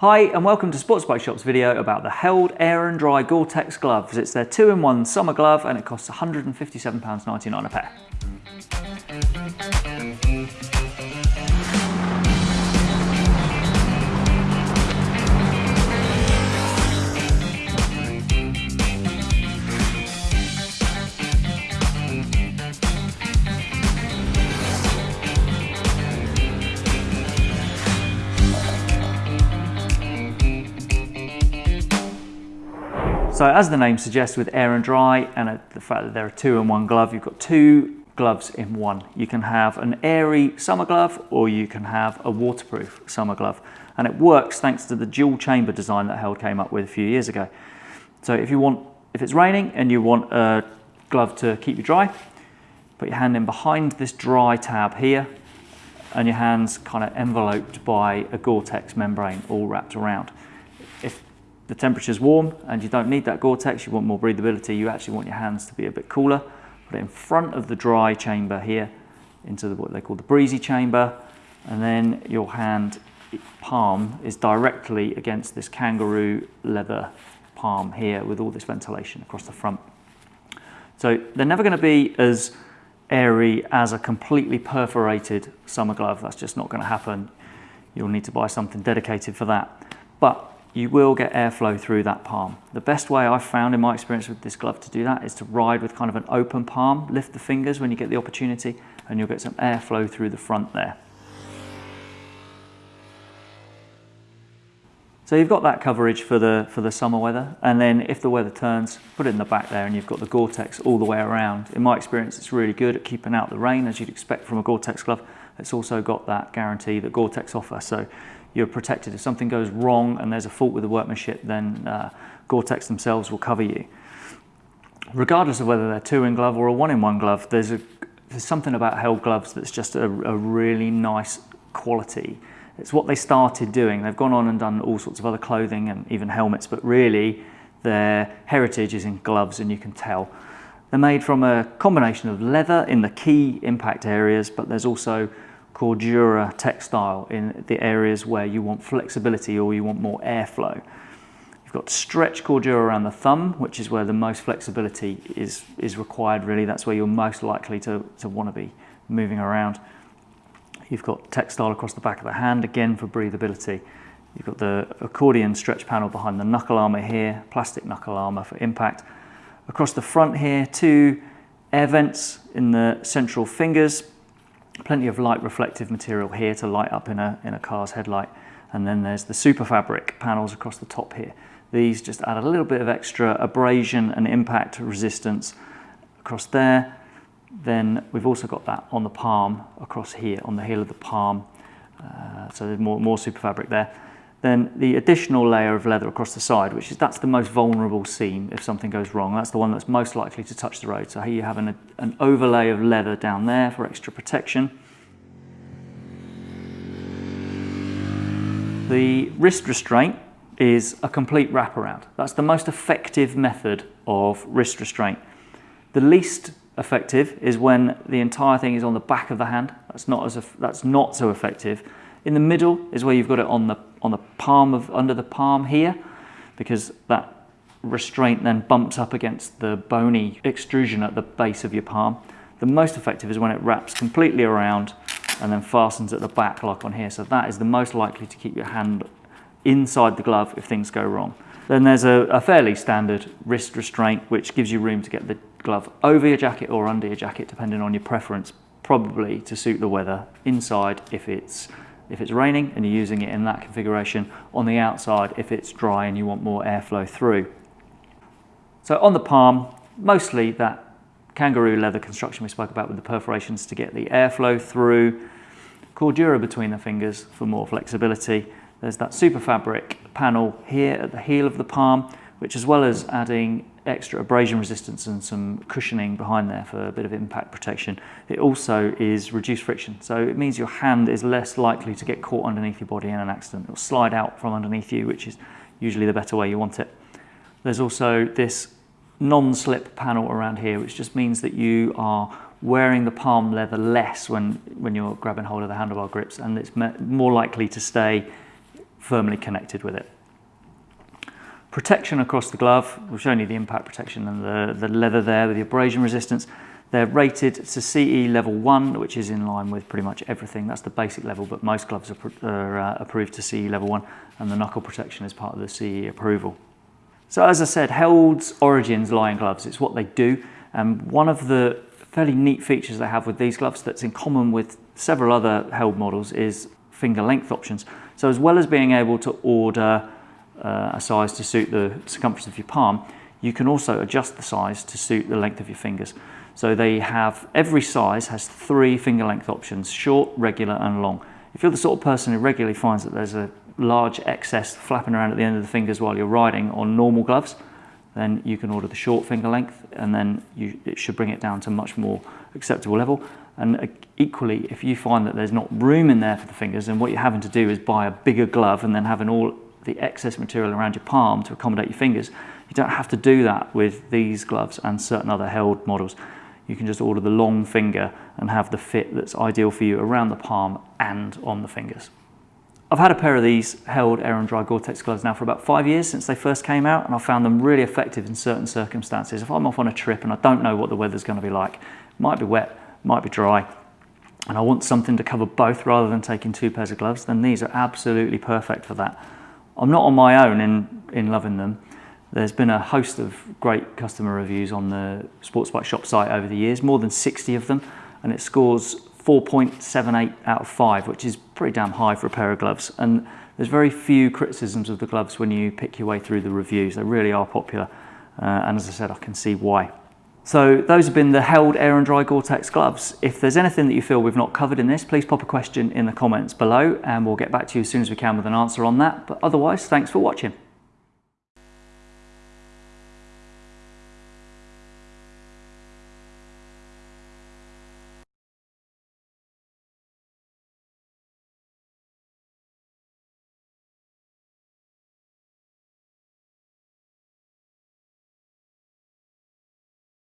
Hi and welcome to Sports Bike Shop's video about the Held Air and Dry Gore-Tex gloves. It's their two-in-one summer glove and it costs £157.99 a pair. So as the name suggests with air and dry and uh, the fact that there are two in one glove, you've got two gloves in one. You can have an airy summer glove or you can have a waterproof summer glove. And it works thanks to the dual chamber design that Held came up with a few years ago. So if you want, if it's raining and you want a glove to keep you dry, put your hand in behind this dry tab here and your hands kind of enveloped by a Gore-Tex membrane all wrapped around. If the temperature's warm and you don't need that Gore-Tex, you want more breathability, you actually want your hands to be a bit cooler. Put it in front of the dry chamber here into the, what they call the breezy chamber and then your hand palm is directly against this kangaroo leather palm here with all this ventilation across the front. So they're never going to be as airy as a completely perforated summer glove. That's just not going to happen. You'll need to buy something dedicated for that. But you will get airflow through that palm. The best way I've found in my experience with this glove to do that is to ride with kind of an open palm, lift the fingers when you get the opportunity, and you'll get some airflow through the front there. So you've got that coverage for the, for the summer weather, and then if the weather turns, put it in the back there and you've got the Gore-Tex all the way around. In my experience, it's really good at keeping out the rain, as you'd expect from a Gore-Tex glove. It's also got that guarantee that Gore-Tex offer. So you're protected. If something goes wrong and there's a fault with the workmanship, then uh, Gore-Tex themselves will cover you. Regardless of whether they're two in glove or a one in one glove, there's, a, there's something about Held gloves that's just a, a really nice quality. It's what they started doing. They've gone on and done all sorts of other clothing and even helmets, but really their heritage is in gloves and you can tell. They're made from a combination of leather in the key impact areas, but there's also Cordura textile in the areas where you want flexibility or you want more airflow. You've got stretch Cordura around the thumb, which is where the most flexibility is, is required really. That's where you're most likely to, to want to be moving around. You've got textile across the back of the hand, again for breathability. You've got the accordion stretch panel behind the knuckle armour here, plastic knuckle armour for impact. Across the front here, two air vents in the central fingers, plenty of light reflective material here to light up in a, in a car's headlight. And then there's the super fabric panels across the top here. These just add a little bit of extra abrasion and impact resistance across there. Then we've also got that on the palm across here, on the heel of the palm. Uh, so there's more, more super fabric there. Then the additional layer of leather across the side, which is that's the most vulnerable seam if something goes wrong. That's the one that's most likely to touch the road. So here you have an, an overlay of leather down there for extra protection. The wrist restraint is a complete wraparound. That's the most effective method of wrist restraint. The least effective is when the entire thing is on the back of the hand. That's not, as that's not so effective. In the middle is where you've got it on the on the palm of under the palm here because that restraint then bumps up against the bony extrusion at the base of your palm. The most effective is when it wraps completely around and then fastens at the back like on here. So that is the most likely to keep your hand inside the glove if things go wrong. Then there's a, a fairly standard wrist restraint which gives you room to get the glove over your jacket or under your jacket depending on your preference, probably to suit the weather, inside if it's if it's raining and you're using it in that configuration, on the outside if it's dry and you want more airflow through. So on the palm, mostly that kangaroo leather construction we spoke about with the perforations to get the airflow through, Cordura between the fingers for more flexibility. There's that super fabric panel here at the heel of the palm, which as well as adding extra abrasion resistance and some cushioning behind there for a bit of impact protection. It also is reduced friction. So it means your hand is less likely to get caught underneath your body in an accident. It'll slide out from underneath you, which is usually the better way you want it. There's also this non-slip panel around here, which just means that you are wearing the palm leather less when, when you're grabbing hold of the handlebar grips and it's more likely to stay firmly connected with it. Protection across the glove, we've shown you the impact protection and the, the leather there with the abrasion resistance. They're rated to CE level 1, which is in line with pretty much everything. That's the basic level, but most gloves are, are uh, approved to CE level 1, and the knuckle protection is part of the CE approval. So as I said, Held's origins lie in gloves. It's what they do. And one of the fairly neat features they have with these gloves that's in common with several other Held models is finger length options. So as well as being able to order uh, a size to suit the circumference of your palm, you can also adjust the size to suit the length of your fingers. So they have, every size has three finger length options, short, regular and long. If you're the sort of person who regularly finds that there's a large excess flapping around at the end of the fingers while you're riding on normal gloves, then you can order the short finger length and then you, it should bring it down to much more acceptable level. And uh, equally, if you find that there's not room in there for the fingers, then what you're having to do is buy a bigger glove and then having all the excess material around your palm to accommodate your fingers. You don't have to do that with these gloves and certain other held models. You can just order the long finger and have the fit that's ideal for you around the palm and on the fingers. I've had a pair of these held air and dry Gore-Tex gloves now for about five years since they first came out and I've found them really effective in certain circumstances. If I'm off on a trip and I don't know what the weather's going to be like, might be wet, might be dry, and I want something to cover both rather than taking two pairs of gloves, then these are absolutely perfect for that. I'm not on my own in, in loving them. There's been a host of great customer reviews on the Sports Bike Shop site over the years, more than 60 of them, and it scores 4.78 out of 5, which is pretty damn high for a pair of gloves. And there's very few criticisms of the gloves when you pick your way through the reviews. They really are popular, uh, and as I said, I can see why. So those have been the held air and dry Gore-Tex gloves. If there's anything that you feel we've not covered in this, please pop a question in the comments below and we'll get back to you as soon as we can with an answer on that. But otherwise, thanks for watching.